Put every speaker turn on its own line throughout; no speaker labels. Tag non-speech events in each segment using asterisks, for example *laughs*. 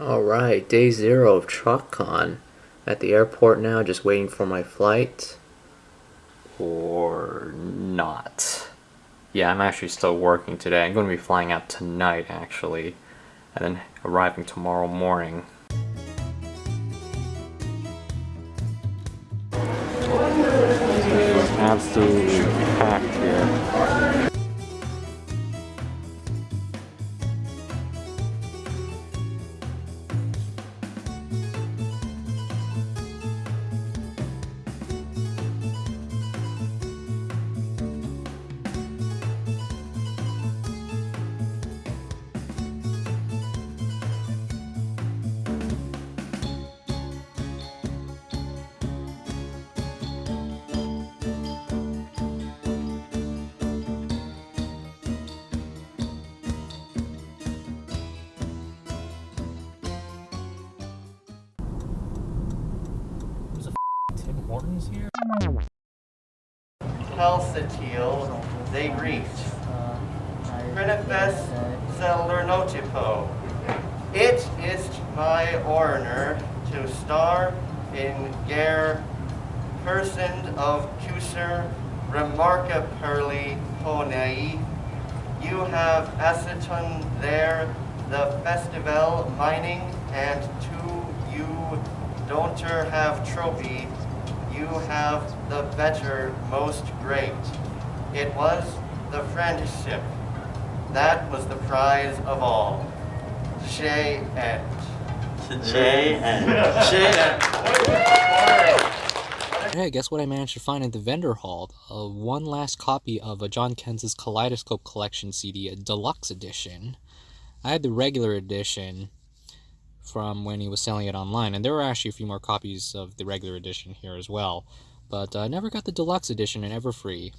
Alright, day zero of TrotCon. At the airport now, just waiting for my flight. Or not. Yeah, I'm actually still working today. I'm going to be flying out tonight, actually. And then arriving tomorrow morning. Absolutely
the better, most great. It was the friendship. That was the prize of all. Shay and.
J and
Hey, guess what I managed to find at the vendor hall? Uh, one last copy of a John Kenz's Kaleidoscope Collection CD, a deluxe edition. I had the regular edition from when he was selling it online, and there were actually a few more copies of the regular edition here as well. But I never got the deluxe edition in Everfree.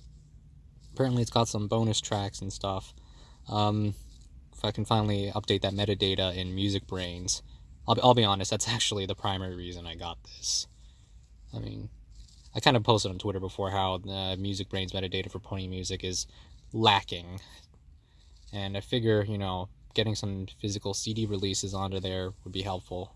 Apparently, it's got some bonus tracks and stuff. Um, if I can finally update that metadata in MusicBrainz, I'll be, I'll be honest, that's *laughs* actually the primary reason I got this. I mean, I kind of posted on Twitter before how the MusicBrainz metadata for Pony Music is lacking. And I figure, you know, getting some physical CD releases onto there would be helpful.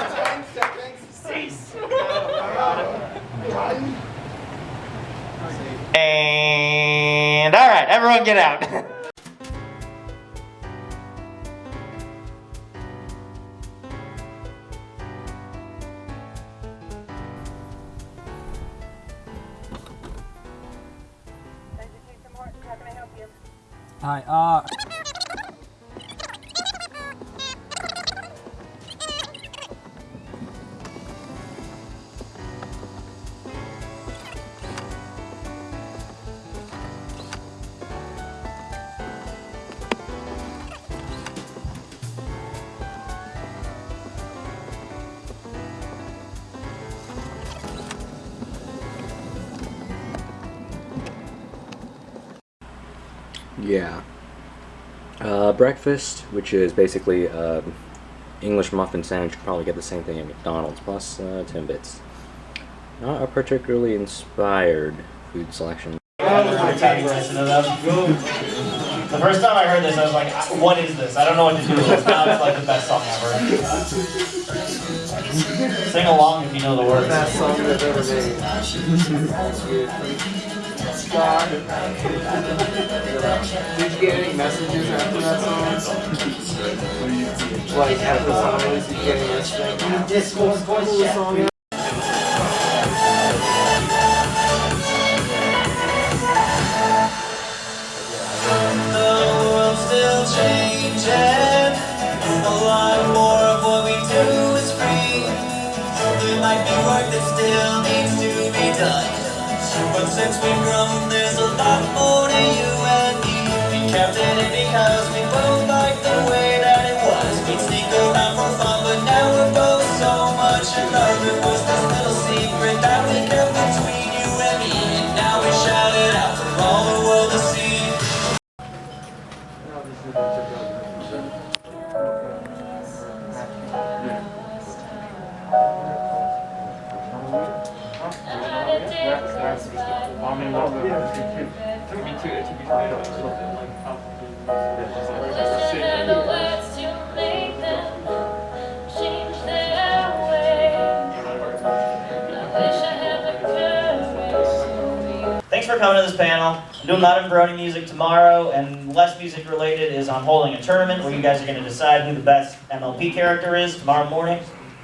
And all right, everyone get out. *laughs*
breakfast, which is basically um, English muffin sandwich, you could probably get the same thing at McDonald's, plus uh, Timbits. Not a particularly inspired food selection.
The first time I heard this, I was like, "What is this? I don't know what to do with this." Now it's like the best song ever. Sing along if you know the words.
Best song they've ever made. Scott. Did you get any messages after that song? Like at the song release, did you get any messaging?
Discord voice
song
The world's still changing. A lot more of what we do is free. There might be work that still needs to be done. But since we've grown, there's a lot more to you
panel. I'm doing Brony music tomorrow, and less music related is I'm holding a tournament where you guys are going to decide who the best MLP character is tomorrow morning.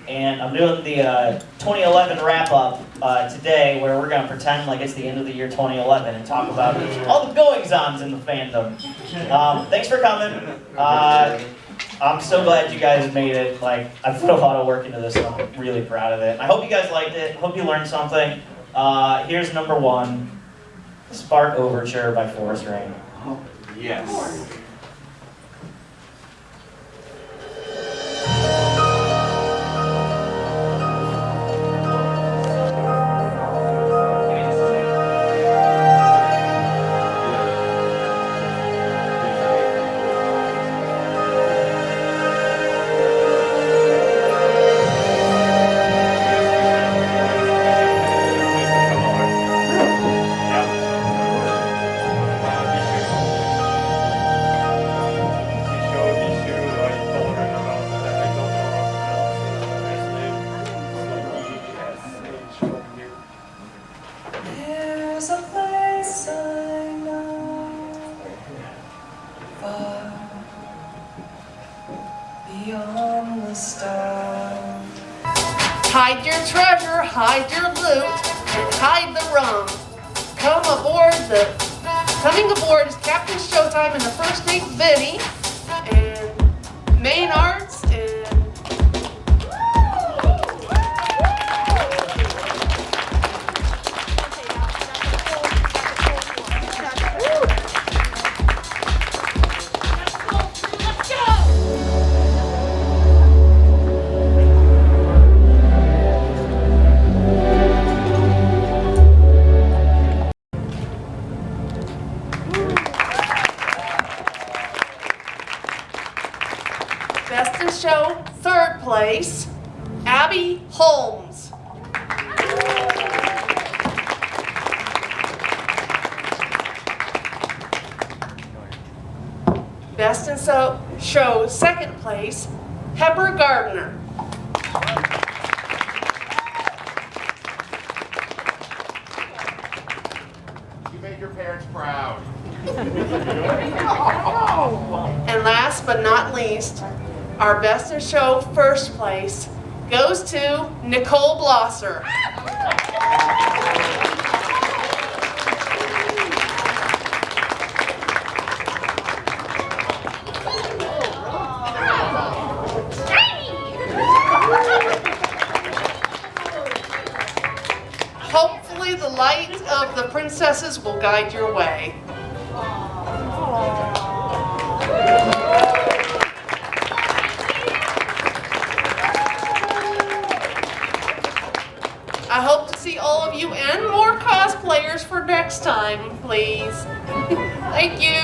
And I'm doing the uh, 2011 wrap up uh, today, where we're going to pretend like it's the end of the year 2011 and talk about all the goings ons in the fandom. Um, thanks for coming. Uh, I'm so glad you guys made it. Like, I put a lot of work into this, and I'm really proud of it. I hope you guys liked it. Hope you learned something. Uh, here's number one. Spark Overture by Forest Rain.
Oh, yes. First guide your way. I hope to see all of you and more cosplayers for next time, please. *laughs* Thank you.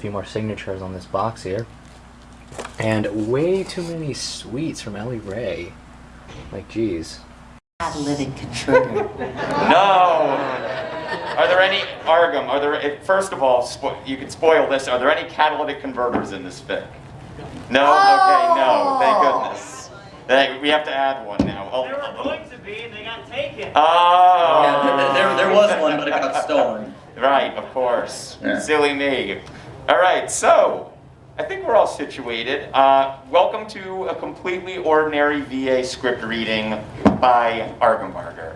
Few more signatures on this box here. And way too many sweets from Ellie Ray. Like, geez.
Catalytic converter. *laughs*
No. Are there any Argum? Are there? if- First of all, spo- you could spoil this. Are there any catalytic converters in this fic? No. Okay. No. Thank oh! goodness. Thank- we have to add one now. Oh.
There were going to be, and they got taken.
Oh.
Yeah, there, there was one, but it got stolen.
Right, of course.
Yeah.
Silly me. All right, so I think we're all situated. Uh, welcome to a completely ordinary VA script reading by Argembarger.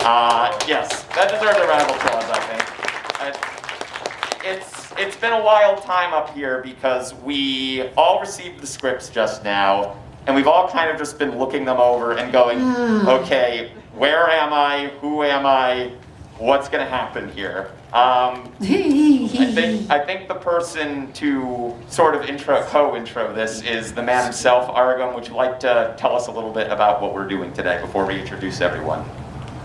Uh, yes, that deserves a round of applause, I think. Uh, it's it's been a wild time up here because we all received the scripts just now, and we've all kind of just been looking them over and going, okay, where am I? Who am I? What's going to happen here? Um, I *laughs* think I think the person to sort of intro co-intro this is the man himself, Argum. Would you like to tell us a little bit about what we're doing today before we introduce everyone?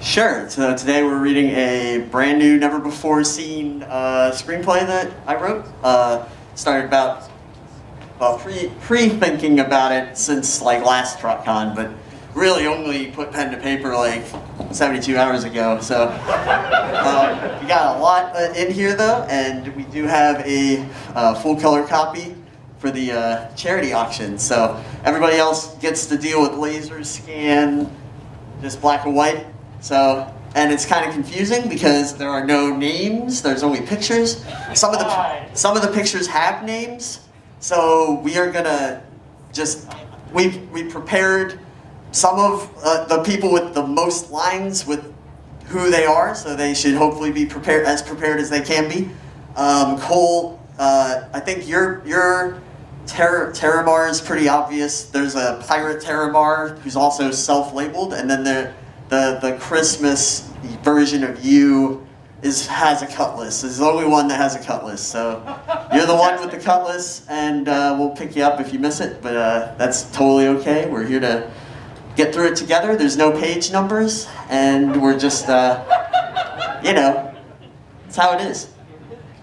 Sure. So today we're reading a brand new, never before seen uh, screenplay that I wrote. Uh, started about well pre pre thinking about it since like last TrotCon, but really only put pen to paper like 72 hours ago. So um, we got a lot uh, in here though, and we do have a uh, full color copy for the uh, charity auction. So everybody else gets to deal with laser scan, just black and white. So, and it's kind of confusing because there are no names. There's only pictures. Some of the some of the pictures have names. So we are gonna just we we prepared some of uh, the people with the most lines with who they are. So they should hopefully be prepared as prepared as they can be. Um, Cole, uh, I think your your Ter- Terramar is pretty obvious. There's a pirate Terramar who's also self-labeled, and then there the the Christmas version of you is has a cutlass. Is the only one that has a cutlass. So you're the one with the cutlass, and uh, we'll pick you up if you miss it. But uh, that's totally okay. We're here to get through it together. There's no page numbers, and we're just uh, you know, it's how it is.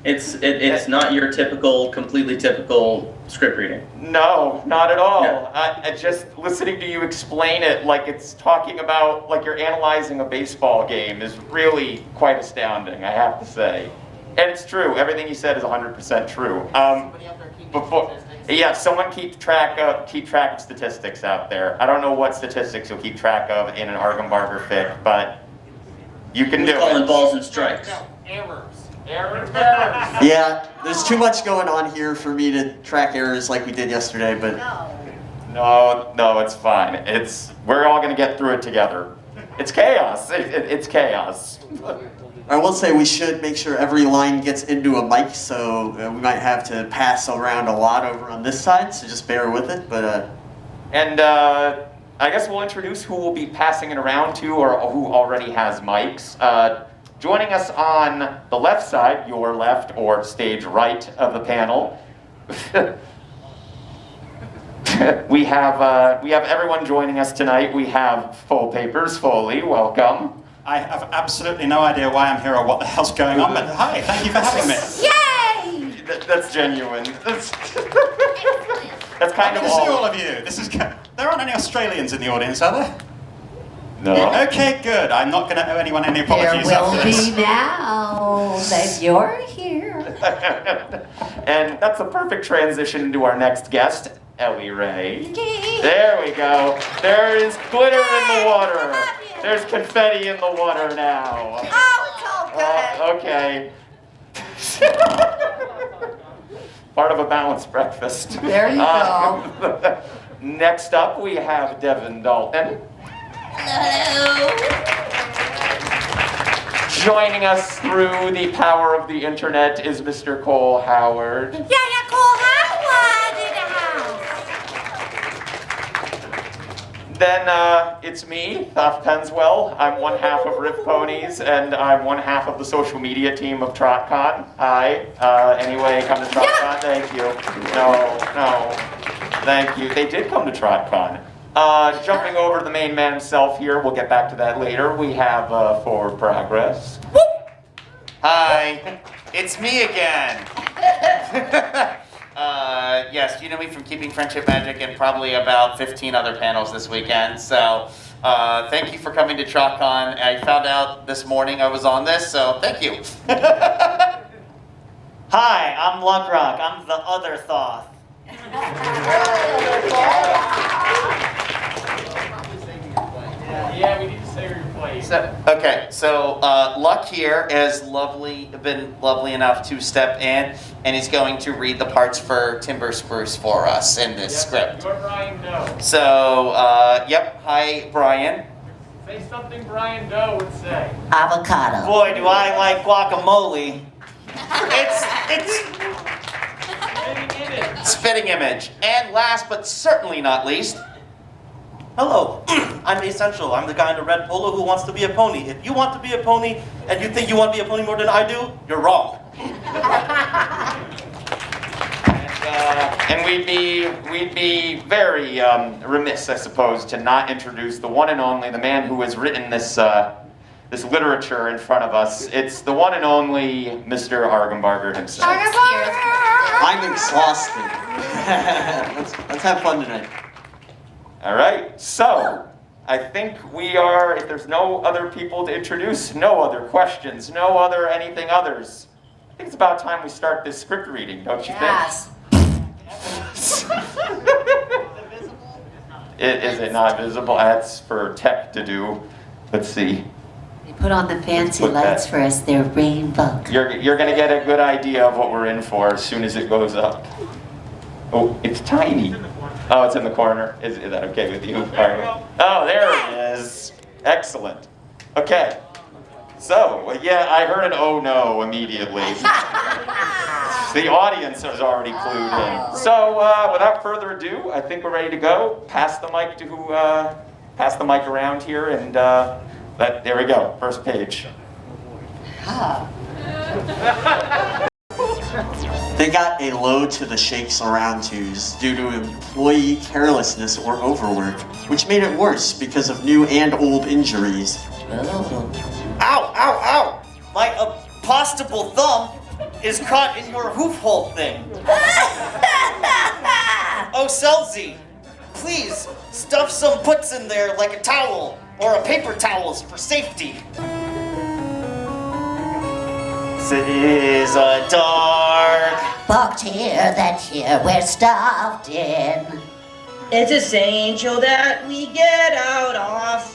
It's it, it's not your typical, completely typical script reading.
No, not at all.
No.
I, I just listening to you explain it like it's talking about like you're analyzing a baseball game is really quite astounding. I have to say, and it's true. Everything you said is 100% true. Um, before, yeah, someone keep track of keep track of statistics out there. I don't know what statistics you'll keep track of in an Argembarger fic, but You can
We
do
call
it.
in balls and strikes. Errors, errors.
Yeah, there's too much going on here for me to track errors like we did yesterday, but
No, no, it's fine. It's we're all gonna get through it together. It's chaos. It, it, it's chaos. *laughs*
I will say we should make sure every line gets into a mic, so uh, we might have to pass around a lot over on this side, so just bear with it. But uh,
And uh, I guess we'll introduce who we'll be passing it around to, or who already has mics. Uh, joining us on the left side, your left or stage right of the panel. *laughs* we have uh, we have everyone joining us tonight. We have Full Papers Foley. Welcome.
I have absolutely no idea why I'm here or what the hell's going on, but hi, thank you for having me.
Yay! That, that's genuine. That's, *laughs* that's kind
Happy
of
to see
all.
all of you. This is. ca- There aren't any Australians in the audience, are there?
No.
Okay, good. I'm not going to owe anyone any
There
apologies
will
after this.
be *laughs* now that you're here. *laughs*
and that's a perfect transition into our next guest, Ellie Ray. There we go. There is glitter in the water. There's confetti in the water now.
Oh, it's all
Uh, okay. *laughs* Part of a balanced breakfast.
There you
go. *laughs* next up, we have Devin Dalton. Hello. Joining us through the power of the internet is Mr. Cole Howard.
Yeah, yeah, Cole Howard in the house.
Then uh, it's me, Thoth Penswell. I'm one half of Rip Ponies, and I'm one half of the social media team of TrotCon. Hi. Uh, anyway, come to TrotCon. Thank you. No, no. Thank you. They did come to TrotCon. Uh, jumping over to the main man himself here, we'll get back to that later. We have uh, Forward Progress.
Hi, it's me again. *laughs* uh, yes, you know me from Keeping Friendship Magic and probably about 15 other panels this weekend. So uh, thank you for coming to TrotCon. I found out this morning I was on this, so thank you. *laughs*
Hi, I'm Luckrock. I'm the other Thoth. *laughs*
Yeah, we need to say your place. So, okay, so uh, Luck here has lovely been lovely enough to step in, and he's going to read the parts for Timber Spruce for us in this script.
You're Brian Doe.
So, uh, yep. Hi, Brian.
Say something Brian Doe would say.
Avocado.
Boy, do I like guacamole.
It's it's Spitting image. spitting image. And last but certainly not least,
Hello, *clears throat* I'm Essential. I'm the guy in the red polo who wants to be a pony. If you want to be a pony and you think you want to be a pony more than I do, you're wrong.
Uh, and we'd be we'd be very um, remiss, I suppose, to not introduce the one and only, the man who has written this uh, this literature in front of us. It's the one and only Mr. Argembarger himself.
I'm exhausted. *laughs* let's, let's have fun tonight.
All right, so I think we are. If there's no other people to introduce, no other questions, no other anything others. I think it's about time we start this script reading, don't you think?
Yes. *laughs*
think? It, is it not visible? That's for tech to do. Let's see.
They put on the fancy
put that-
lights for us. They're rainbow.
You're, you're gonna get a good idea of what we're in for as soon as it goes up. Oh, it's tiny. Oh, it's in the corner. Is, is that okay with you? All right. Oh, there it is. Excellent. Okay. So, yeah, I heard an oh no immediately. *laughs* the audience is already clued in. So, uh, without further ado, I think we're ready to go. Pass the mic to who, uh, pass the mic around here and, uh, let, there we go. First page. *laughs*
They got a low to the shakes around twos due to employee carelessness or overwork, which made it worse because of new and old injuries.
Ow, ow, ow! My apostable thumb is caught in your hoof hole thing. *laughs* oh, Selzy, please stuff some puts in there like a towel or a paper towels for safety. This is a dark
fucked here, that here we're stuffed in.
It's essential that we get out of.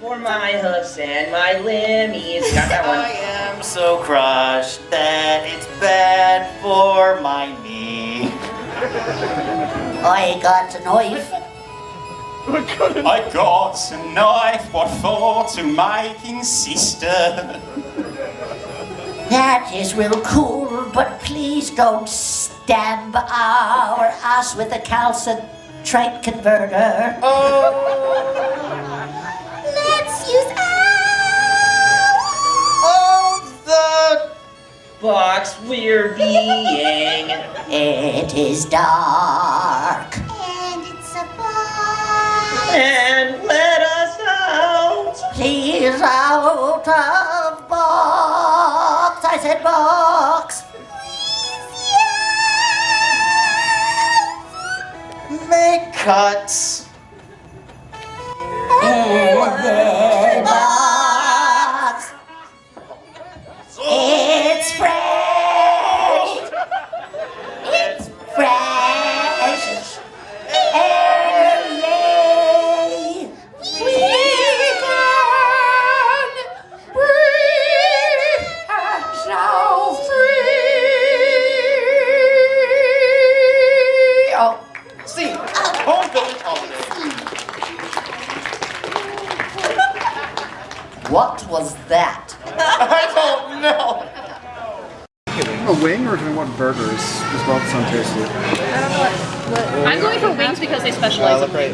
For my hoofs and my limmies. Got that one. *laughs*
I am so crushed that it's bad for my knee.
I got a knife.
I got a knife, what for? To making sister.
That is real cool, but please don't stab our ass with a calcitrate converter. Oh.
Let's use of the box we're being.
It is dark.
And it's a box. And let us out.
Please out of box. I said box.
Make cuts.
box. It's fresh.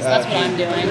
That's what I'm doing.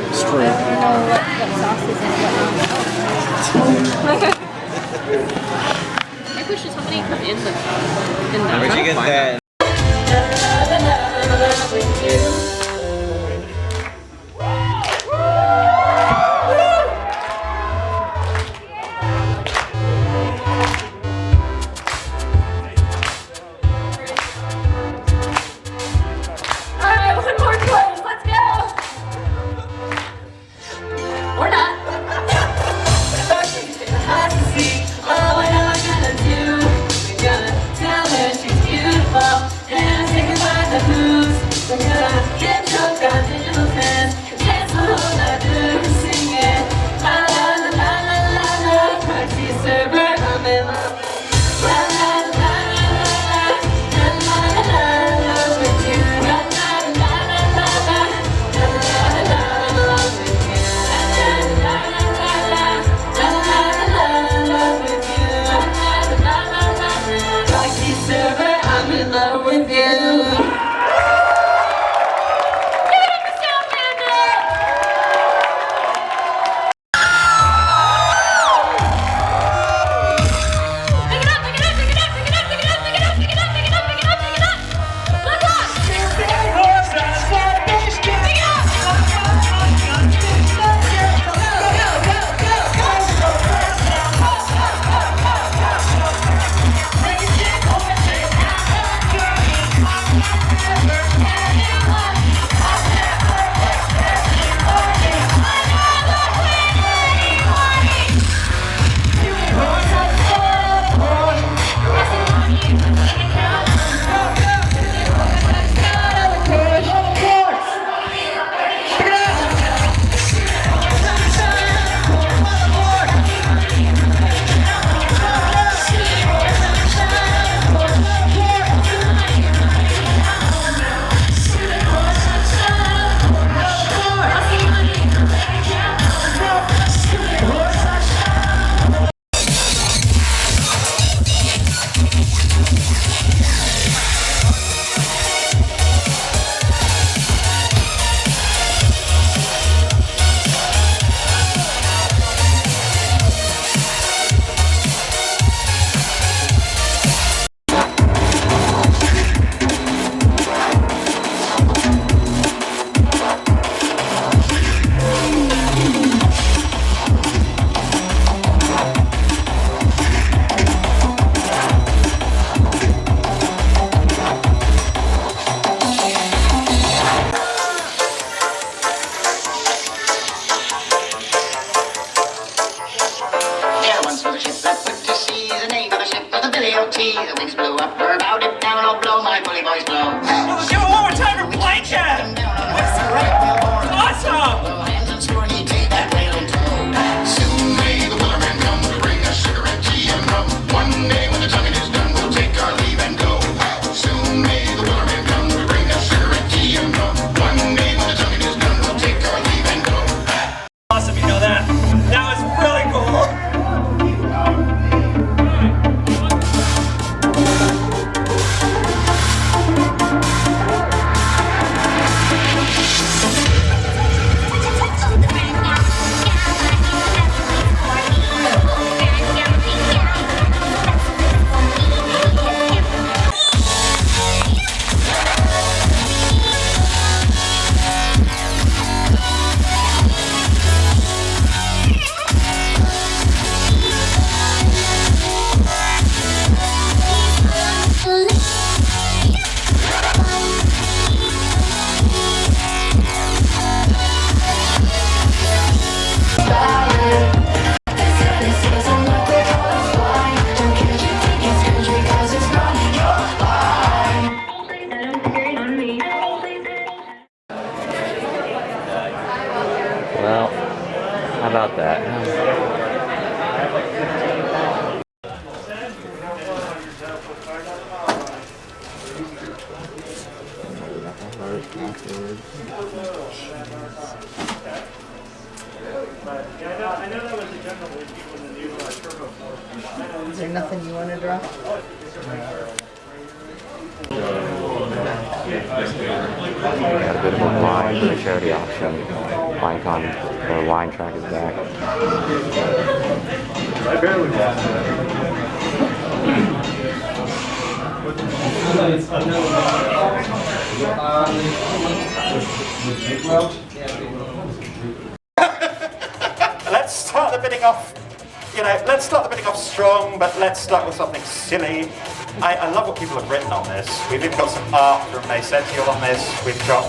Maycential on this. We've got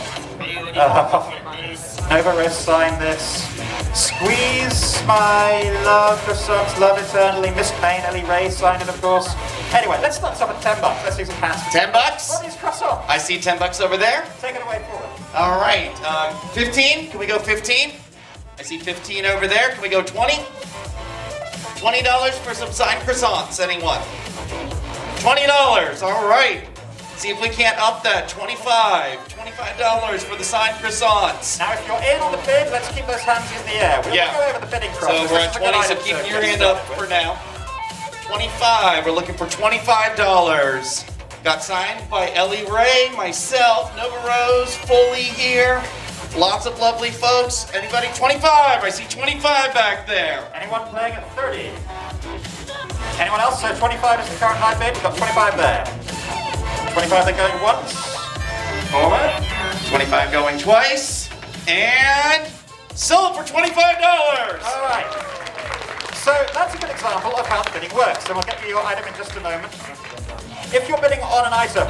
uh, *laughs* Nova Rest signed this. Squeeze, my love, for croissants, love eternally. Miss Payne, Ellie Ray signed it, of course. Anyway, let's start this off at 10 bucks. Let's see some hands.
10 bucks?
What is croissant?
I see 10 bucks over there.
Take it away forward.
All right, uh, 15. Can we go 15? I see 15 over there. Can we go 20? $20 for some signed croissants. Anyone? $20. All right. See if we can't up that. 25 $25 for the signed croissants.
Now, if you're in on the bid, let's keep those hands in the air. We'll
Yeah.
go over the bidding
So we're at
is a good
20, so keep your hand up for now. 25, we're looking for $25. Got signed by Ellie Ray, myself, Nova Rose, Foley here. Lots of lovely folks. Anybody? 25, I see 25 back there.
Anyone playing at 30? Anyone else? So 25 is the current high bid. We've got 25 there. 25 they're going once. Forward.
25 going twice. And sold for $25.
All right. So that's a good example of how the bidding works. And we'll get you your item in just a moment. If you're bidding on an item,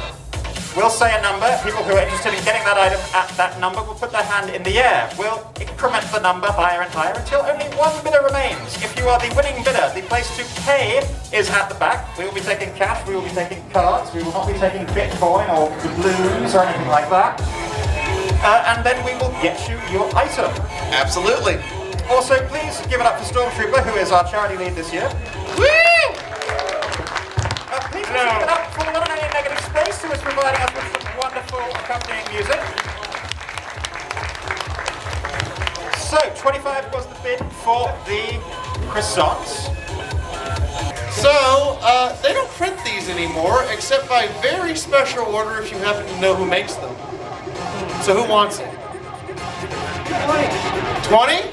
we'll say a number. People who are interested in getting that item at that number will put their hand in the air. We'll increment the number higher and higher until only one bidder remains. If you are the winning bidder, the place to pay is at the back. We will be taking cash, we will be taking cards, we will not be taking Bitcoin or blues or anything like that. Uh, and then we will get you your item.
Absolutely.
Also, please give it up for Stormtrooper, who is our charity lead this year.
Woo!
Uh, please also give it up for the one and only Negative Space, who is providing us with some wonderful accompanying music. So, 25 was the bid for the croissants.
So, uh, they don't print these anymore, except by very special order if you happen to know who makes them. So who wants it? 20? Is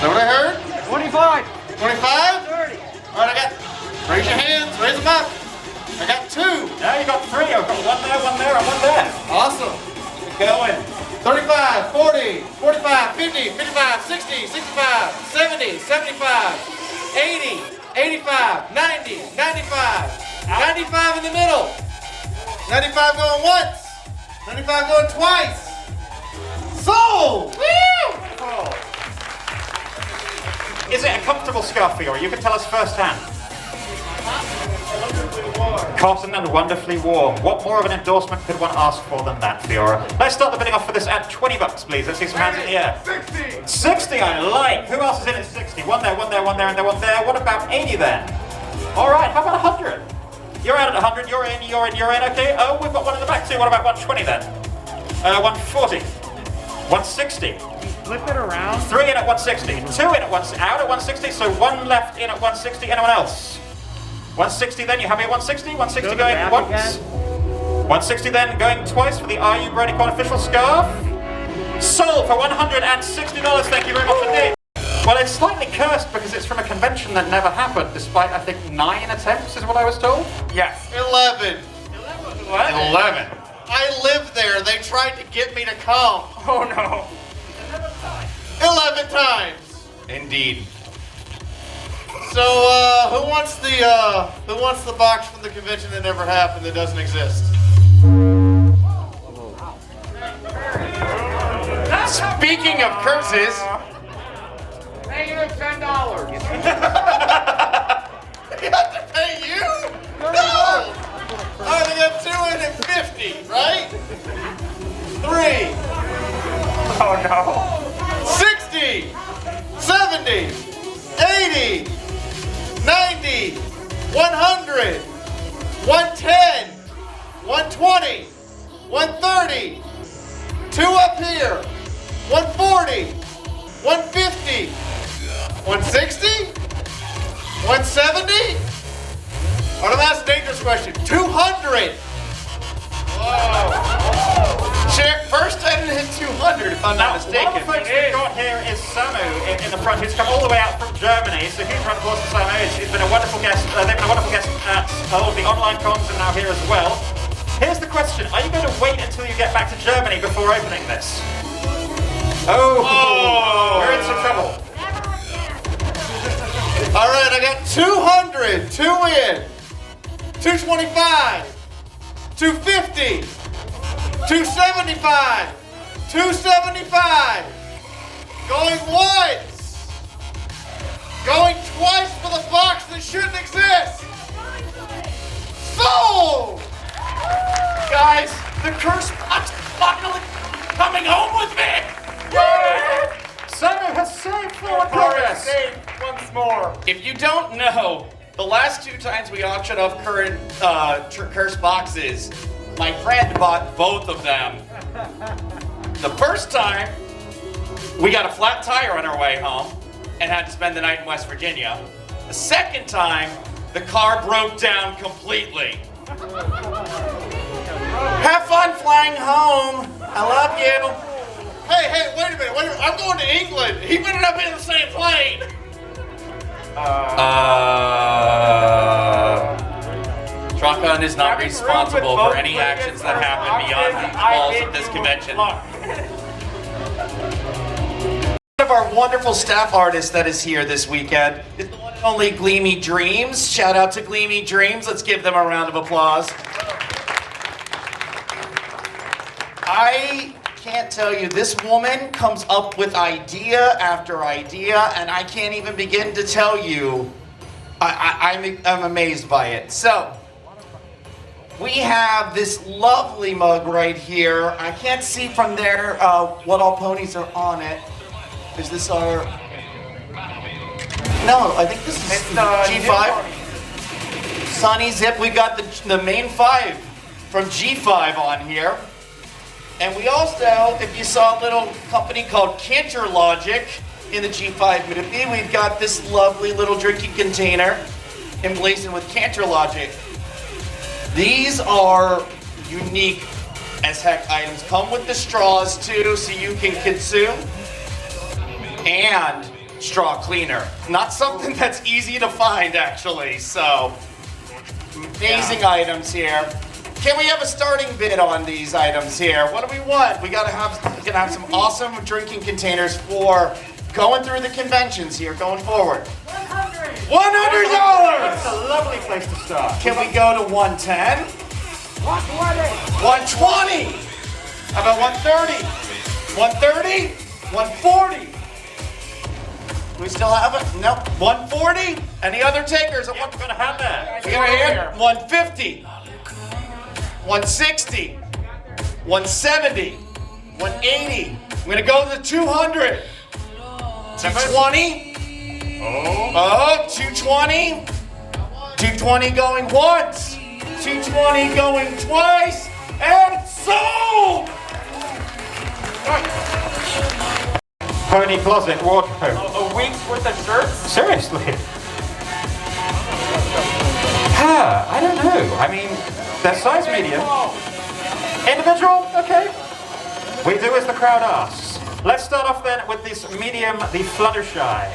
that what I heard? 25. 25? 30. All right, I got, raise your hands, raise them up. I got two.
Now you got three. I've got one there, one there, and one there.
Awesome.
Keep going.
35, 40, 45, 50, 55, 60, 65, 70, 75, 80, 85, 90, 95, 95 in the middle. 95 going once. 95 going twice. Sold!
Woo! Is it a comfortable scarf for you? You can tell us firsthand. Cotton and wonderfully warm. What more of an endorsement could one ask for than that, Fiora? Let's start the bidding off for this at 20 bucks, please. Let's see some hands in the air. 60! 60, I like! Who else is in at 60? One there, one there, one there, and there, one there. What about 80 then? All right, how about 100? You're out at 100, you're in, you're in, you're in, okay. Oh, we've got one in the back too. What about 120 then? Uh, 140. 160.
Flip it around.
Three in at 160. Two in at one, out at 160. So one left in at 160. Anyone else? 160 then. You happy at 160? 160
Go
going
back
once. 160 then going twice for the Are You BronyCon official scarf. Sold for $160. Thank you very much indeed. Well, it's slightly cursed because it's from a convention that never happened, despite I think nine attempts, is what I was told.
Yes. 11.
11.
I live there. They tried to get me to come.
Oh no.
11 times. Indeed. So, uh, who wants the, uh, who wants the box from the convention that never happened that doesn't exist?
Speaking of curses,
Pay you ten dollars. *laughs*
You have to pay you? No! I only got two in at 50, right? Three.
Oh no.
60, 70, 80, 90, 100, 110, 120, 130. Two up here. 140. 150. 160. 170. Or the last dangerous question. 200. First I didn't hit 200 if I'm not mistaken
One of the folks we've got here is Samu in, in the front, who's come all the way out from Germany. So huge round of applause for Samu. He's, been a wonderful guest. Uh, they've been a wonderful guest at all the online cons and now here as well. Here's the question: Are you going to wait until you get back to Germany before opening this? Oh, we're in some trouble.
All right, I got 200, two in, 225, 250, 275, 275, going once, going twice for the box that shouldn't exist. Sold!
Guys, the curse box apocalypse coming home with me!
Samu has saved progress.
Saved once more. If you don't know, the last two times we auctioned off current uh, curse boxes, my friend bought both of them. The first time, we got a flat tire on our way home and had to spend the night in West Virginia. The second time, the car broke down completely. Have fun flying home. I love you.
Hey, hey, wait a minute, wait a minute. I'm going to England. He better not be in the same plane.
Uh, Shotgun is not responsible for any actions that happen beyond the walls of this convention. One of our wonderful staff artists that is here this weekend is the one and only Gleamy Dreams. Shout out to Gleamy Dreams. Let's give them a round of applause. I can't tell you, this woman comes up with idea after idea, and I can't even begin to tell you. I, I, I'm, I'm amazed by it. So, we have this lovely mug right here. I can't see from there uh, what all ponies are on it. Is this our? No, I think this is G5. Sunny Zip. We got the the main five from G5 on here. And we also, if you saw a little company called Canterlogic in the G5 movie, we've got this lovely little drinking container emblazoned with Canterlogic. These are unique as heck items. Come with the straws too, so you can consume. And straw cleaner. Not something *laughs* that's easy to find actually, so amazing items here. Can we have a starting bid on these items here? What do we want? We gotta have, we gotta have some awesome drinking containers for going through the conventions here, going forward. One hundred dollars.
That's a lovely place to start.
Can we go to 110? 120! 120! How about one thirty? One thirty? One forty? We still have it? Nope. One forty? Any other takers?
Yep, we're gonna have that.
We got here. 150, 160, 170, 180. I'm gonna go to the 200. 220. Oh, 220. 220 going once. 220 going twice. And sold!
Pony closet wardrobe.
A week's worth of shirts?
Seriously? Ah, I don't know. I mean, they're size medium. Individual? Okay. We do as the crowd asks. Let's start off then with this medium, the Fluttershy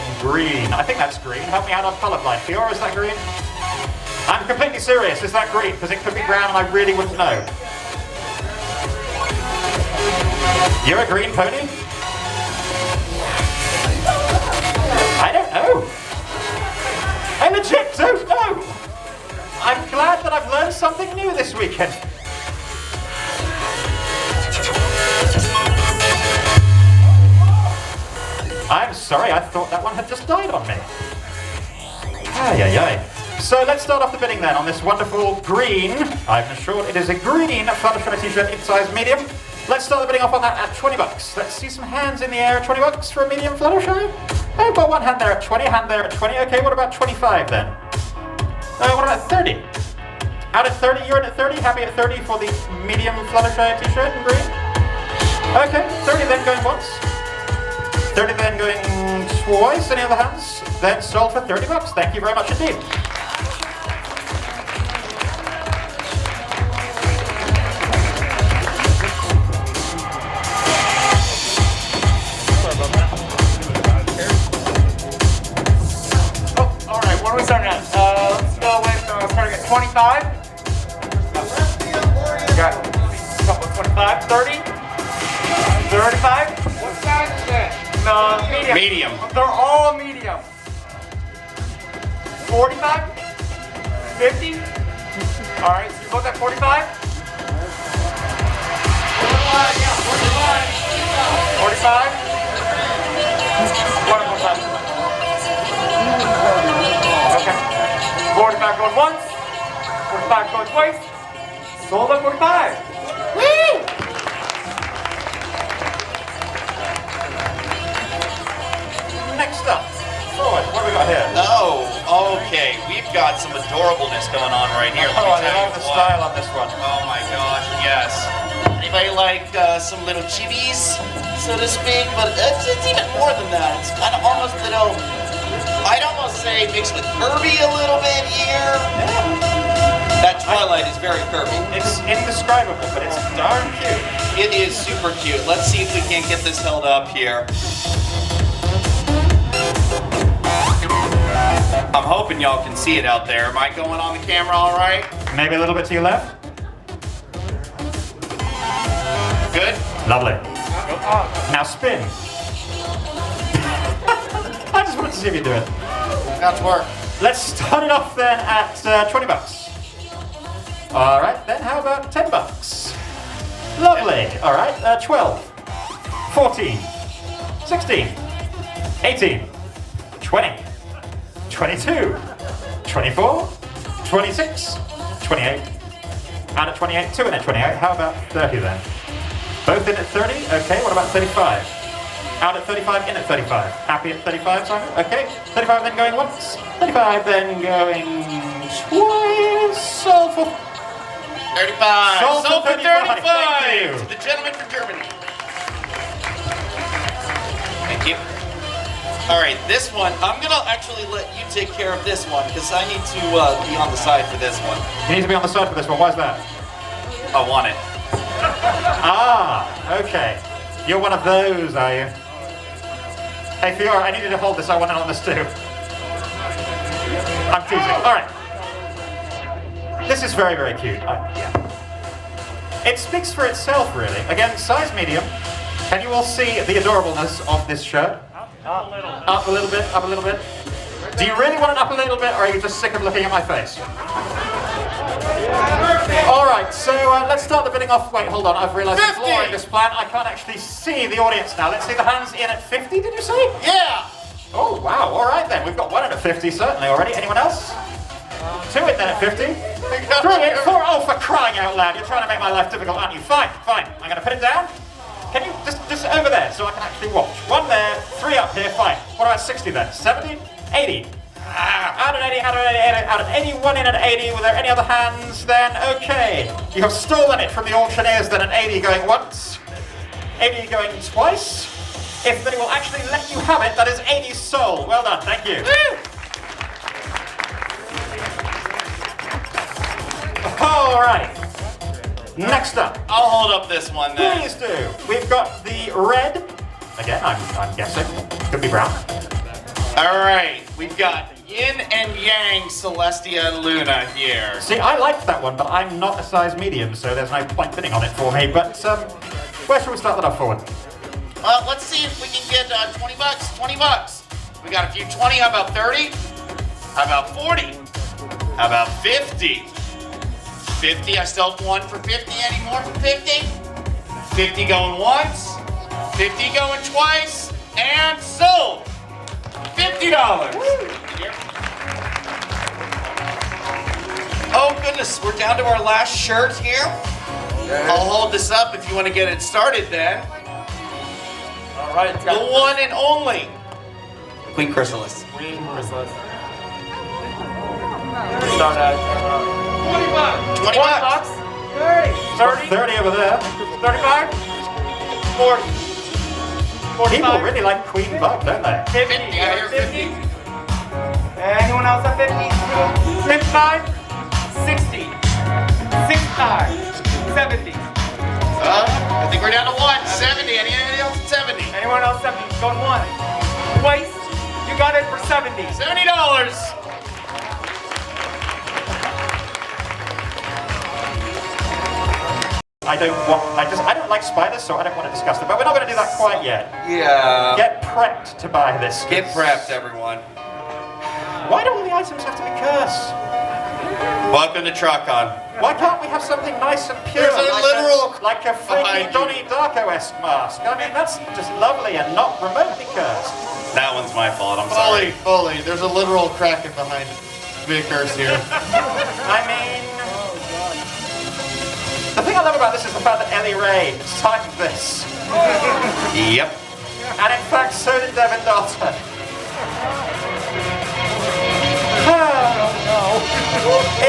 in green. I think that's green. Help me out, I'm colorblind. Fiora, is that green? I'm completely serious. Is that green? Because it could be brown and I really wouldn't know. You're a green pony? I don't know. I legit don't know. I'm glad that I've learned something new this weekend. I'm sorry, I thought that one had just died on me. Ay, ay, ay. So let's start off the bidding then on this wonderful green, I'm assured it is a green Fluttershy t-shirt in size medium. Let's start the bidding off on that at 20 bucks. Let's see some hands in the air. 20 bucks for a medium Fluttershy? I've got one hand there at 20, hand there at 20. Okay, what about 25 then? What about 30? Out of 30, you're in at 30. Happy at 30 for the medium Fluttershy t-shirt in green. Okay, 30 then going once. 30 then going twice. Any other hands? Then sold for 30 bucks. Thank you very much indeed.
Oh, All right, what are we starting at? 25. Got a couple of 25, 30, 35. What size is that? No, medium.
Medium.
They're all medium. 45, 50. All right, so you both at 45. 45. What about that? Okay. 45 going once, 45 going twice, sold at 45. Woo!
Next up, forward. What do we got here?
Oh, okay. We've got some adorableness going on right here. Let
Oh, I love
you
the
what.
style on this one.
Oh my gosh, yes. Anybody like uh, some little chibis, so to speak? But it's, it's even more than that. It's kind of almost little, I'd almost say mixed with Kirby a little bit here. That Twilight is very Kirby.
It's indescribable, but it's darn cute.
It is super cute. Let's see if we can't get this held up here. I'm hoping y'all can see it out there. Am I going on the camera all right?
Maybe a little bit to your left.
Good?
Lovely. Now spin. *laughs* I just wanted to see if you do it.
That's work.
Let's start it off then at uh, 20 bucks. All right, then how about 10 bucks? Lovely. All right, uh, 12, 14, 16, 18, 20, 22, 24, 26, 28, and at 28, two in at 28. How about 30 then? Both in at 30? Okay, what about 35? Out at 35, in at 35. Happy at 35, Simon? Okay. 35 then going once. 35 then going twice. Sold for
35.
Sold
Sold
for
for
35.
35. To the gentleman from Germany. Thank you. All right, this one, I'm gonna actually let you take care of this one because I need to uh, be on the side for this one.
You need to be on the side for this one. Why's that?
I want it. *laughs*
Ah, okay. You're one of those, are you? Hey, Fiora, I need you to hold this. I want it on this too. I'm teasing. All right. This is very, very cute. I- yeah. It speaks for itself, really. Again, size medium. Can you all see the adorableness of this shirt?
Up a little.
Up a little bit, up a little bit. Do you really want it up a little bit, or are you just sick of looking at my face? All right, so uh, let's start the bidding off. Wait, hold on. I've realised a flaw in this plan. I can't actually see the audience now. Let's see the hands in at 50, did you say?
Yeah!
Oh, wow. All right, then. We've got one in at 50, certainly, already. Anyone else? Two it then at 50. *laughs* Three in, four. Oh, for crying out loud. You're trying to make my life difficult, aren't you? Fine, fine. I'm going to put it down. Can you just, just over there so I can actually watch? One there, three up here, fine. What about 60 then? 70? 80? Ah, out of 80, out of 80, out of 81 in at 80. Were there any other hands then? Okay. You have stolen it from the auctioneers then, an 80 going once, 80 going twice. If they will actually let you have it, that is 80 soul. Well done, thank you. All right. Next up.
I'll hold up this one then.
Please do. We've got the red. Again, I'm, I'm guessing. Could be brown.
All right, we've got Yin and Yang Celestia Luna here.
See, I liked that one, but I'm not a size medium, so there's no point fitting on it for me. But um, where should we start that off for?
Well, let's see if we can get uh, 20 bucks. 20 bucks. We got a few 20. How about 30? How about 40? How about 50? 50. I still have one for 50. Any more for 50? 50 going once, 50 going twice, and sold. $50. Oh goodness, we're down to our last shirt here. I'll hold this up if you want to get it started then.
All right.
The one and only Queen Chrysalis.
Queen Chrysalis. Start out. 25.
20 bucks. 30. 30. 30 over there.
35. 40. 45.
People really like Queen Buck, don't they?
50. 50. 50. 50. Anyone else at 50? 55. 60. 65. 70.
Uh, I think we're down to 170. Anyone else at 70?
Anyone else 70? Going one. Waste. You got it for 70.
$70.
I don't want, I just, I don't like spiders, so I don't want to discuss them. But we're not going to do that quite yet.
Yeah.
Get prepped to buy this.
Get prepped, everyone.
Why do all the items have to be cursed?
Welcome to TrotCon.
Why can't we have something nice and pure?
There's a
like
literal
a, like a freaky
behind.
Donnie Darko-esque mask. I mean, that's just lovely and not remotely cursed.
That one's my fault. I'm
fully,
sorry.
Foley, there's a literal kraken behind Vickers here. *laughs*
I mean, the thing I love about this is the fact that Ellie Ray signed this.
Yep.
And in fact, so did Devin Dalton. Oh *sighs* no.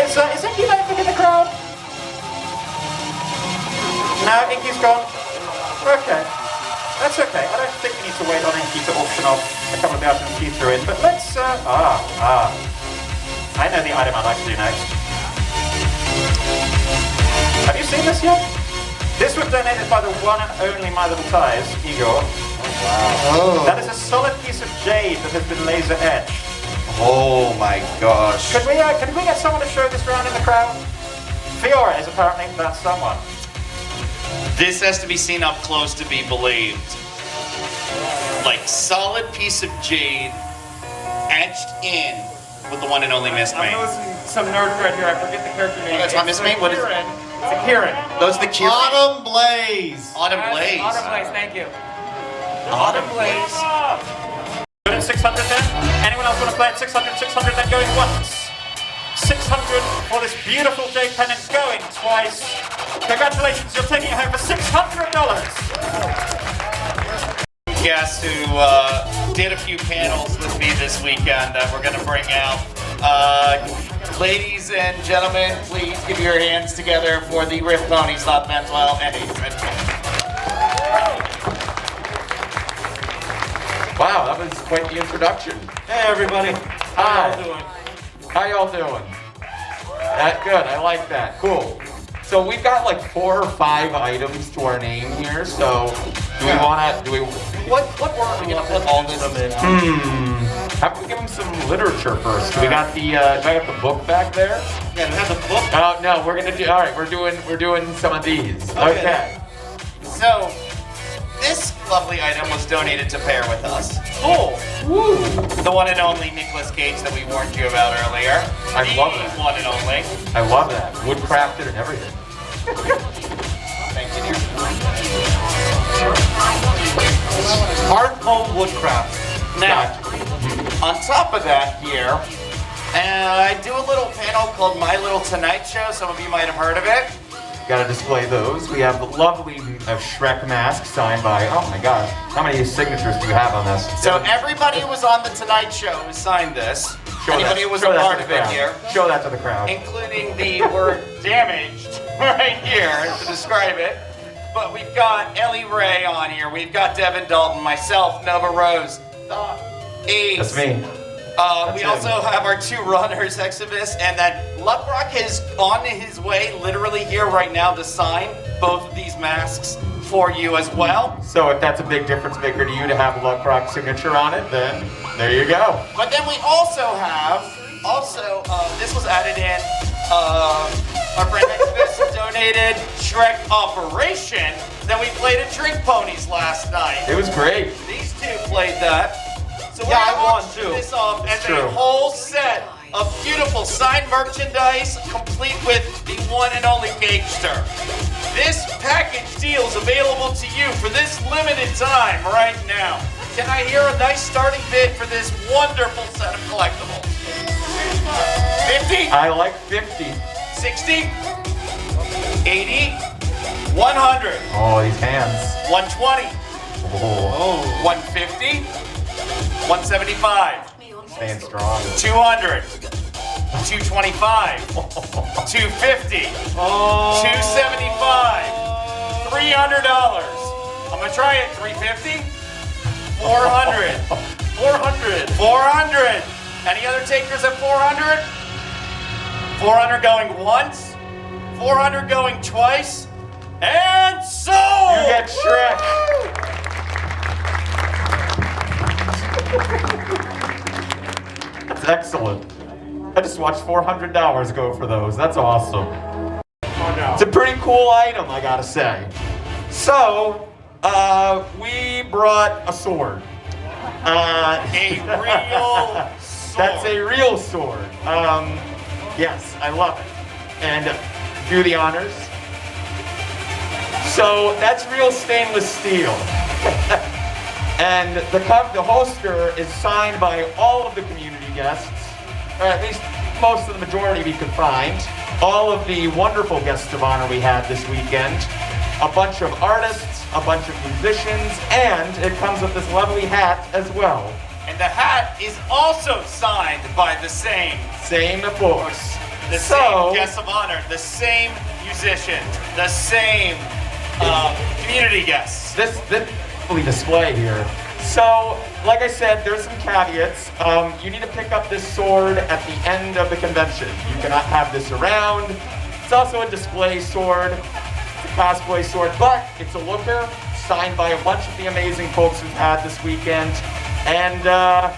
Is, uh, is Inky Mayfield in the crowd? No, Inky's gone. Okay. That's okay. I don't think we need to wait on Inky to auction off a couple of the items he threw in, but let's, uh, ah, ah. I know the item I'd like to do next. Have you seen this yet? This was donated by the one and only My Little Ties, Igor.
Wow.
That is a solid piece of jade that has been laser etched.
Oh my gosh.
Could we, uh, could we get someone to show this around in the crowd? Fiora is apparently that someone.
This has to be seen up close to be believed. Like solid piece of jade etched in with the one and only Miss
I'm
May.
noticing some nerd thread here. I forget the character name.
Oh, that's not Miss May? What is it?
Kirin. It's a Kirin.
Those the Kirin?
Autumn Blaze.
Autumn Blaze.
Autumn Blaze, thank you.
Autumn Blaze.
Good at 600 then? Anyone else want to play at 600, 600 then going once? 600 for this beautiful J pennant going twice. Congratulations, you're taking it home for $600.
Guest who uh, did a few panels with me this weekend that we're going to bring out. Uh, ladies and gentlemen, please give your hands together for the Riff Pony Stop Mental Health and AIDS.
Wow, that was quite the introduction.
Hey everybody.
Hi.
How y'all doing?
How y'all doing? That good. I like that. Cool. So we've got like four or five items to our name here. So do we want to? Do we? What what word are we gonna put all this in? Hmm. How about we give them some literature first? We got the. Uh, do I got the book back there?
Yeah, we have the book.
Oh no, we're gonna do. All right, we're doing we're doing some of these.
Okay.
Okay.
So, this lovely item was donated to pair with us.
Oh, woo!
The one and only Nicolas Cage that we warned you about earlier.
I
the
love that.
one and only.
I love that. Woodcrafted and everything.
Thank you, dear.
Home woodcraft.
Now, on top of that here, uh, I do a little panel called My Little Tonight Show. Some of you might have heard of it.
Got to display those. We have the lovely uh, Shrek mask signed by. Oh my gosh, how many signatures do you have on this?
So everybody who was on the Tonight Show who signed this.
Show
anybody
that-
who was a part
to
of
the
it
crowd.
here.
Show that to the crowd.
including the word *laughs* damaged *laughs* right here to describe it. But we've got Ellie Ray on here. We've got Devin Dalton, myself, Nova Rose, the Ace.
That's me.
Uh, we
That's
also have our two runners, Exodus, and then Luckrock is on his way, literally here right now, to sign both of these masks for you as well.
So if that's a big difference maker to you to have Luckrock's signature on it, then there you go.
But then we also have, also, uh, this was added in, uh, our friend Exodus *laughs* donated Shrek Operation. Then we played at Drink Ponies last night.
It was great.
These two played that. So we're
Yeah, I
auction
too.
this off as a whole set of beautiful signed merchandise, complete with the one and only Gagester. This package deal is available to you for this limited time right now. Can I hear a nice starting bid for this wonderful set of collectibles? 50,
I like 50.
60, 80, 100,
Oh, these hands.
120,
Oh,
150, 175.
staying strong.
200, 225, 250, 275, $300. I'm gonna try it, 350, 400, 400, 400. Any other takers at 400? 400 going once, 400 going twice, and so!
You get Shrek. That's excellent. I just watched $400 go for those. That's awesome. It's a pretty cool item, I gotta say. So, uh, we brought a sword. Uh,
a real sword. *laughs*
That's a real sword. Um, yes, I love it. And do the honors. So that's real stainless steel. *laughs* and the, the holster is signed by all of the community guests, or at least most of the majority we could find. All of the wonderful guests of honor we had this weekend. A bunch of artists, a bunch of musicians, and it comes with this lovely hat as well.
And the hat is also signed by the same.
Same, of course.
The
So-
same guest of honor, the same musician, the same uh, community guests.
This, this fully display here. So, like I said, there's some caveats. Um, you need to pick up this sword at the end of the convention. You cannot have this around. It's also a display sword. It's a cosplay sword, but it's a looker signed by a bunch of the amazing folks we've had this weekend. And uh,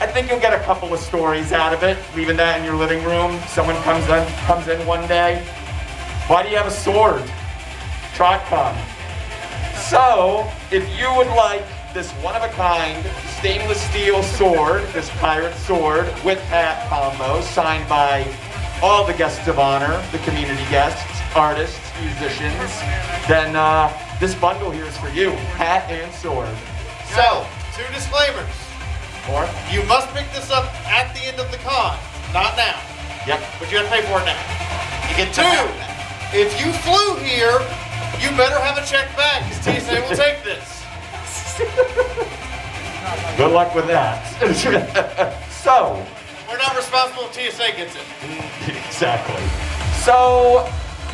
I think you'll get a couple of stories out of it, leaving that in your living room. Someone comes in, comes in one day. Why do you have a sword? TrotCon. So, if you would like this one-of-a-kind stainless steel sword, this pirate sword with hat combo signed by all the guests of honor, the community guests, artists, musicians, then uh, this bundle here is for you, hat and sword.
So, two disclaimers.
Or?
You must pick this up at the end of the con, not now.
Yep.
But you gotta pay for it now. You get two. *laughs* If you flew here, you better have a check bag, because TSA will take this.
Good luck with that. *laughs* so,
We're not responsible if TSA gets it.
exactly. So,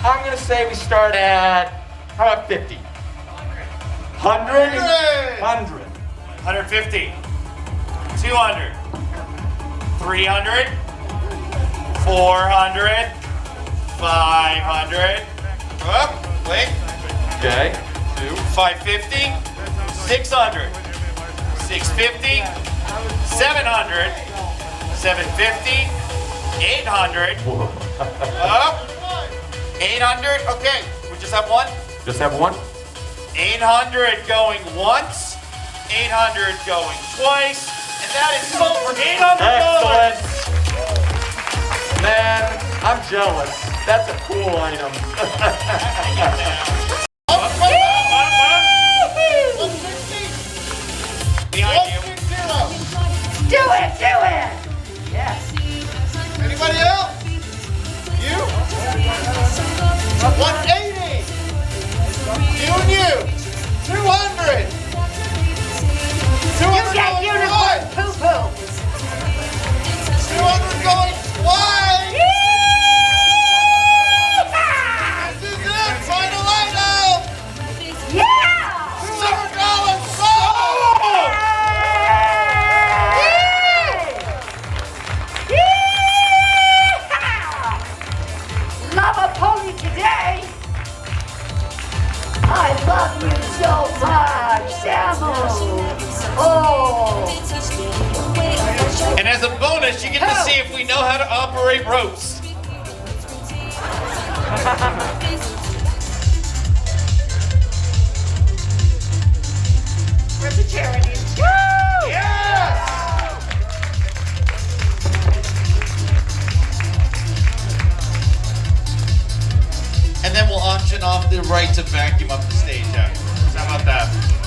I'm gonna say we start at, how about 50? 100? 100? 100.
150, 200, 300, 400, 500, up, wait,
Okay. Two.
550, 600, 650, 700, 750, 800, up, 800, okay, we just have one.
Just have one?
800 going once, 800 going twice, and that is sold for $800.
Excellent. Man, I'm jealous. That's a cool item.
Behind.
Do it, do it! Yes.
Anybody else? You? 180. You and you. 200. 200
You get unicorn
twice.
poo-poo.
200 going twice.
Oh!
And as a bonus, you get to see if we know how to operate ropes.
Where's the charity? Woo!
Yes!
And then we'll auction off the right to vacuum up the stage afterwards. How about that?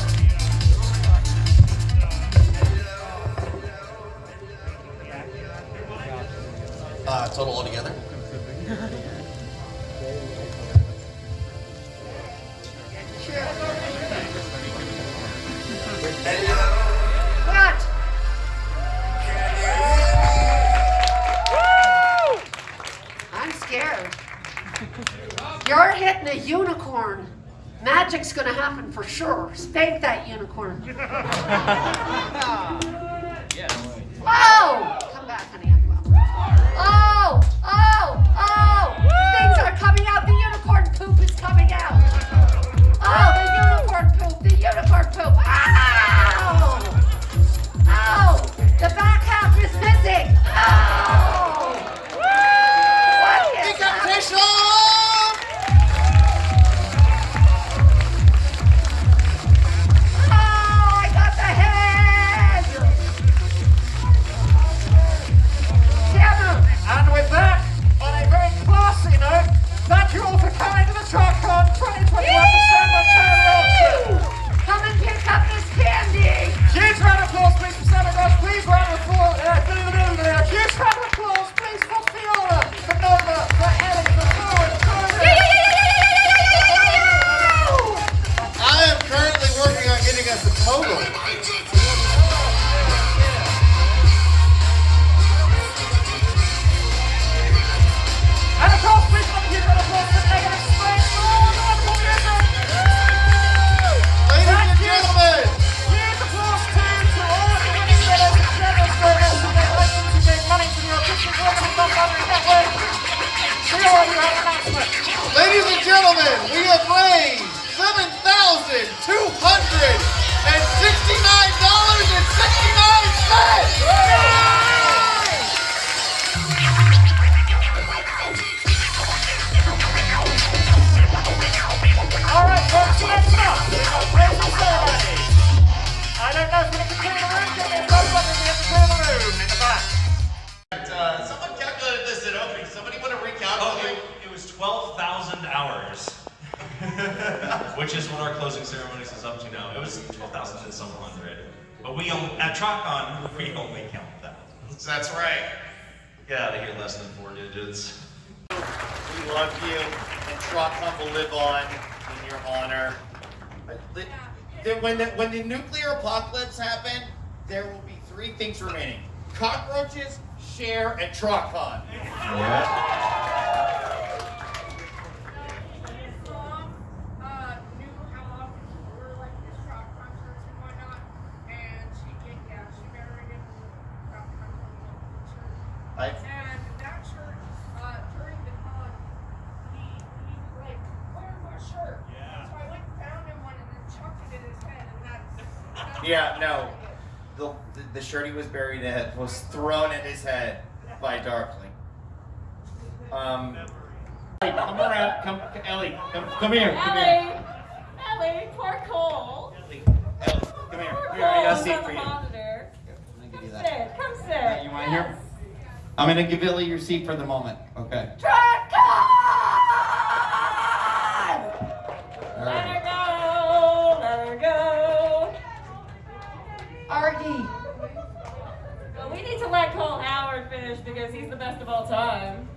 uh, total altogether.
You're hitting a unicorn. Magic's gonna happen for sure. Spank that unicorn. *laughs* Whoa! Oh! Oh! Oh! Things are coming out. The unicorn poop is coming out. Oh, up,
we've got crazy ceremony. I don't know if we can clear the room. Up if to clear the room
Which is what our closing ceremonies is up to now. It was 12,000 and some hundred. But we, on- at TrotCon, we only count thousands.
That's right.
Get out of here less than four digits.
We love you, and TrotCon will live on in your honor. But the- the- When the, when the nuclear apocalypse happen, there will be three things remaining. Cockroaches, share, and TrotCon. I-
And that shirt, uh, during the con, he, he was like, where's my shirt? So I went and found him one and then chucked it in his head and that's. that's
Yeah, no. The, the, the shirt he was buried in was thrown at his head by Darkling. Um, come around, come, Ellie, come, come here, come here.
Ellie, Ellie, poor Cole. Ellie.
Come here, come here, I got a seat for you.
Monitor.
I'm gonna give you
Come
that.
sit, come sit.
You want here? I'm gonna give Ellie your seat for the moment, okay?
Let her go, let her go.
Artie!
Well, we need to let Cole Howard finish because he's the best of all time.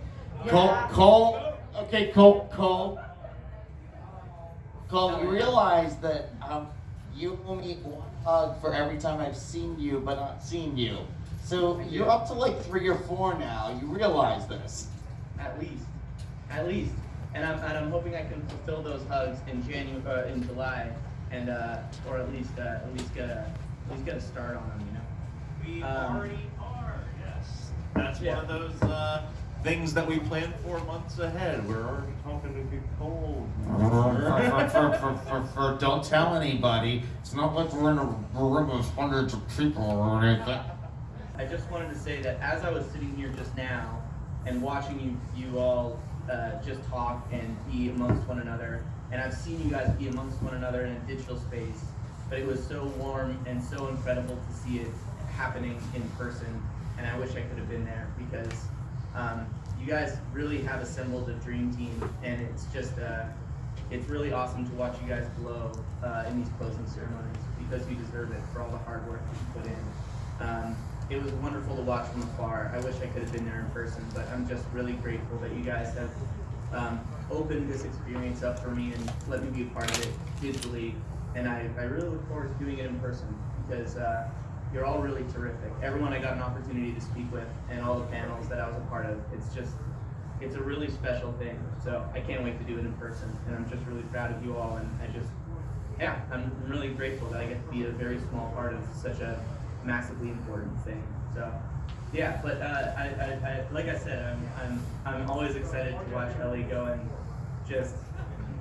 Cole, Cole, okay, Cole, Cole. Cole, you realize that um, you owe me one hug for every time I've seen you but not seen you. So you're up to like three or four now. You realize this.
At least, at least, and I'm and I'm hoping I can fulfill those hugs in January, uh, in July, and uh, or at least uh, at least get a at least get a start on them, you know.
We
Um,
already are, yes. That's
Yeah.
one of those uh, things that we plan for months ahead. We're already talking to get *laughs* cold.
Don't tell anybody. It's not like we're in a room of hundreds of people or anything.
I just wanted to say that as I was sitting here just now and watching you, you all uh, just talk and be amongst one another, and I've seen you guys be amongst one another in a digital space, but it was so warm and so incredible to see it happening in person, and I wish I could have been there because um, you guys really have assembled a dream team, and it's just uh, it's really awesome to watch you guys glow uh, in these closing ceremonies because you deserve it for all the hard work that you put in. Um, it was wonderful to watch from afar. I wish I could have been there in person, but I'm just really grateful that you guys have um, opened this experience up for me and let me be a part of it digitally. And I, I really look forward to doing it in person because uh, you're all really terrific. Everyone I got an opportunity to speak with and all the panels that I was a part of, it's just, it's a really special thing. So I can't wait to do it in person, and I'm just really proud of you all, and I just yeah, I'm really grateful that I get to be a very small part of such a massively important thing. So, yeah, but uh, I, I, I, like I said, I'm, I'm, I'm always excited to watch Ellie go and just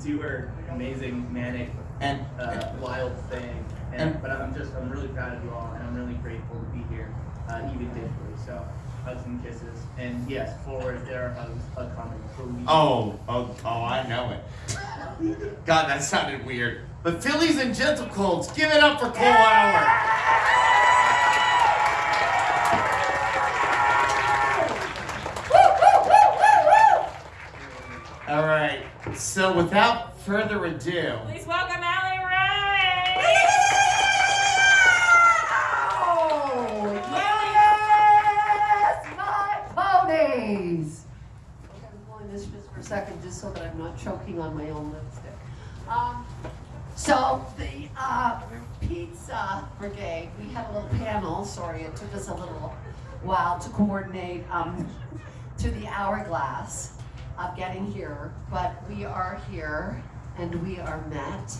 do her amazing manic
and
uh, wild thing. And,
and-
but I'm just, I'm really proud of you all, and I'm really grateful to be here, uh, even digitally. So, hugs and kisses, and yes, forward there are hugs, hug coming. Please.
Oh, oh, oh, I know it. God, that sounded weird. But Phillies and Gentle Colds, give it up for Cole Hour. Without further ado,
Please welcome Allie Ray.
Yes, my ponies! Okay, I'm pulling this just for a second, just so that I'm not choking on my own lipstick. Um, so the uh, pizza brigade, we had a little panel. Sorry, it took us a little while to coordinate um, *laughs* to the hourglass of getting here, but we are here and we are met.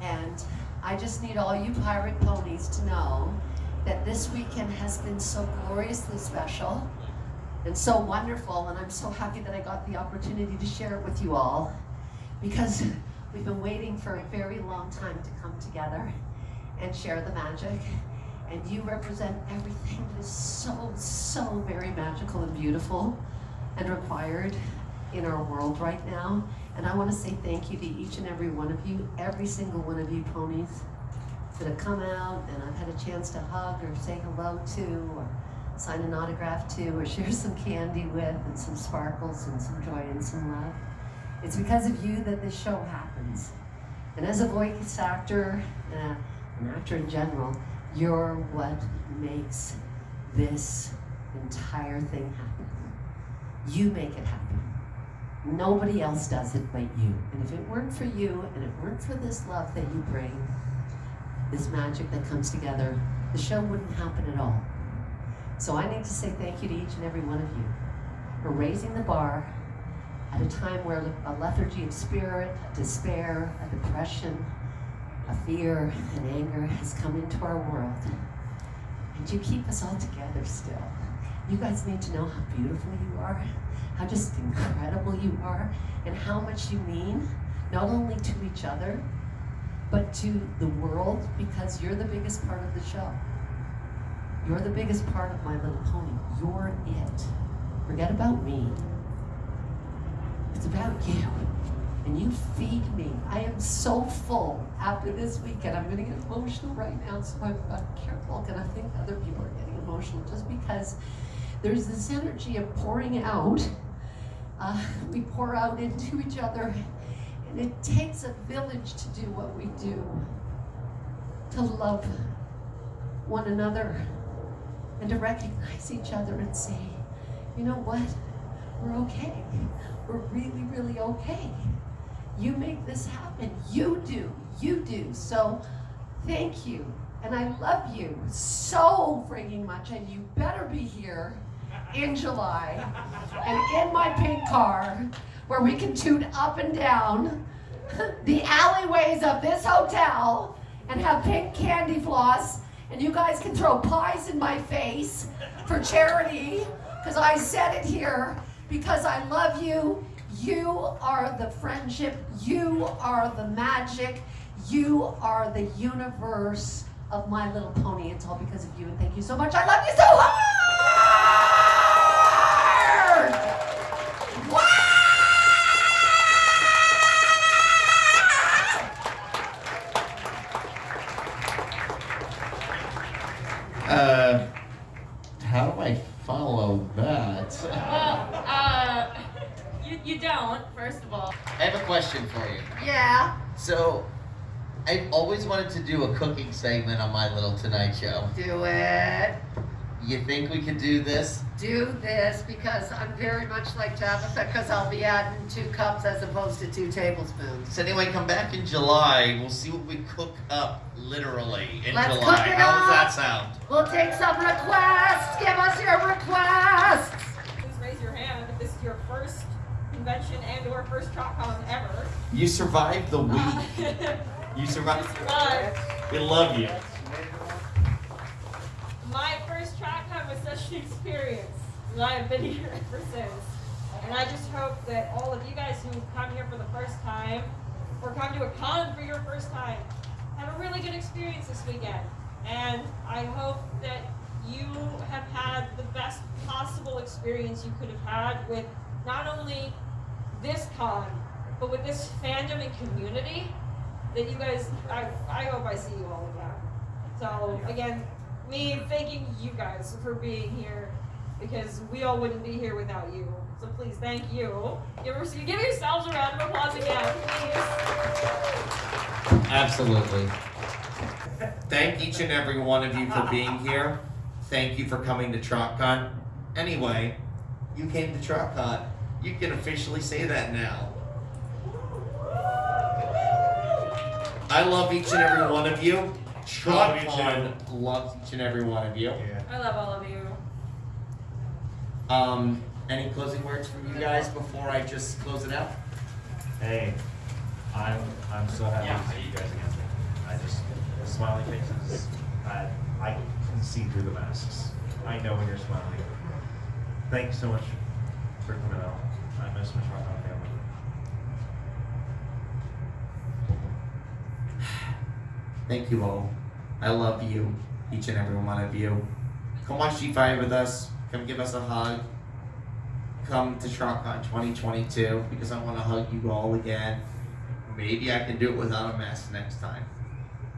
And I just need all you pirate ponies to know that this weekend has been so gloriously special and so wonderful, and I'm so happy that I got the opportunity to share it with you all because we've been waiting for a very long time to come together and share the magic. And you represent everything that is so, so very magical and beautiful and required in our world right now. And I want to say thank you to each and every one of you, every single one of you ponies that have come out and I've had a chance to hug or say hello to or sign an autograph to or *laughs* share some candy with and some sparkles and some joy and some love. It's because of you that this show happens. And as a voice actor, uh, an actor in general, you're what makes this entire thing happen. You make it happen. Nobody else does it but you. And if it weren't for you and it weren't for this love that you bring, this magic that comes together, the show wouldn't happen at all. So I need to say thank you to each and every one of you for raising the bar at a time where a lethargy of spirit, a despair, a depression, a fear, and anger has come into our world. And you keep us all together still. You guys need to know how beautiful you are, how just incredible you are, and how much you mean, not only to each other, but to the world, because you're the biggest part of the show. You're the biggest part of My Little Pony. You're it. Forget about me. It's about you. And you feed me. I am so full after this weekend. I'm going to get emotional right now, so I'm, I'm careful. And I think other people are getting emotional just because there's this energy of pouring out. Uh, we pour out into each other, and it takes a village to do what we do to love one another and to recognize each other and say, you know what? We're okay. We're really, really okay. You make this happen. You do. You do. So thank you. And I love you so freaking much. And you better be here in July and in my pink car where we can tune up and down *laughs* the alleyways of this hotel and have pink candy floss and you guys can throw pies in my face for charity because I said it here because I love you. You are the friendship. You are the magic. You are the universe of My Little Pony. It's all because of you and thank you so much. I love you so hard!
Uh, how do I follow that?
Well, uh, you, you don't, first of all.
I have a question for you.
Yeah.
So, I've always wanted to do a cooking segment on my little Tonight Show.
Do it.
You think we could do this?
Do this because I'm very much like Tabitha because I'll be adding two cups as opposed to two tablespoons.
So anyway, come back in July. We'll see what we cook up, literally, in
Let's
July.
cook it
How does that sound?
We'll take some requests. Give us your requests.
Please raise your hand if this is your first convention and or first TrotCon ever.
You survived the week.
Uh, *laughs*
You survived.
but
We love you.
my was such an experience, and I have been here ever since. And I just hope that all of you guys who come here for the first time, or come to a con for your first time, have a really good experience this weekend. And I hope that you have had the best possible experience you could have had with not only this con, but with this fandom and community that you guys, I, I hope I see you all again. So again, me thanking you guys for being here because we all wouldn't be here without you. So please, thank you. Give, give yourselves a round of applause again, please.
Absolutely. Thank each and every one of you for being here. Thank you for coming to TrotCon. Anyway, you came to TrotCon. You can officially say that now. I love each and every one of you.
Love you
TrotCon loves each and every one of you.
I love all of you.
Um, any closing words from you guys before I just close it out?
Hey, I'm I'm so happy to see you guys again. I just the smiling faces. I I can see through the masks. I know when you're smiling. Thanks so much for coming out. I miss my
Thank you all. I love you, each and every one of you. Come watch G5 with us. Come give us a hug. Come to TrotCon 2022 because I want to hug you all again. Maybe I can do it without a mask next time.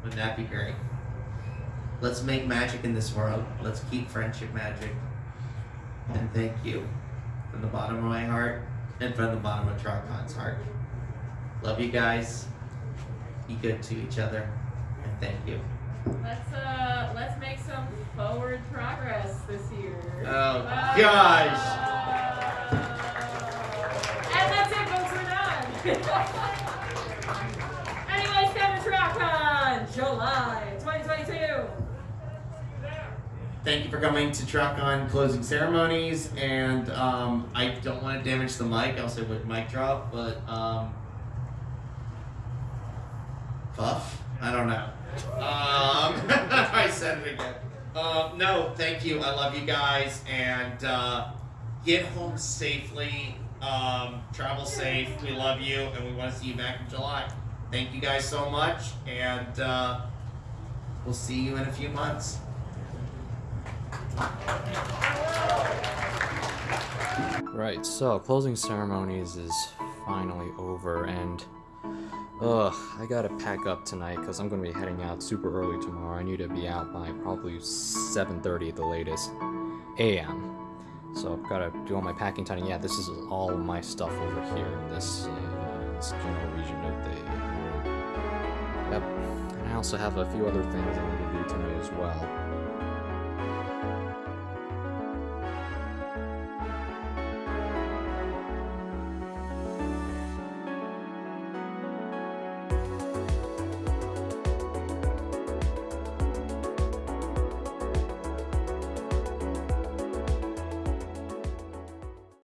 Wouldn't that be great? Let's make magic in this world. Let's keep friendship magic. And thank you from the bottom of my heart and from the bottom of TrotCon's heart. Love you guys. Be good to each other. Thank you.
Let's uh let's make some forward progress this year.
Oh,
Uh,
gosh.
And that's it, folks. We're done. *laughs* Anyways, come to TrotCon, July 2022.
Thank you for coming to TrotCon closing ceremonies, and um, I don't want to damage the mic. I'll say with mic drop, but um, puff. I don't know. Um, *laughs* I said it again. Um, no, thank you. I love you guys, and uh, get home safely. Um, travel safe. We love you, and we want to see you back in July. Thank you guys so much, and uh, we'll see you in a few months.
Right, so closing ceremonies is finally over, and ugh, I gotta pack up tonight because I'm gonna be heading out super early tomorrow. I need to be out by probably 7:30 at the latest a.m. So I've gotta do all my packing tonight. Yeah, this is all my stuff over here in this, uh, this general region of the. room. Yep, and I also have a few other things I need to do tonight as well.